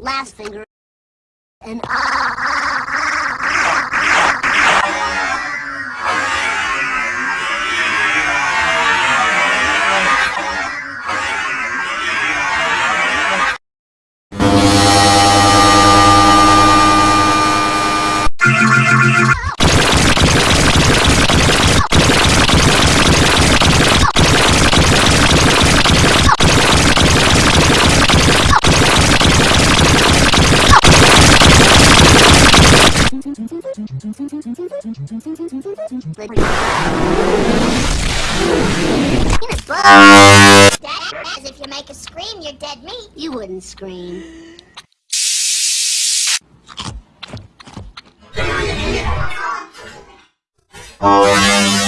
last finger and ah, As if you make a scream, you're dead meat. You wouldn't scream. Oh,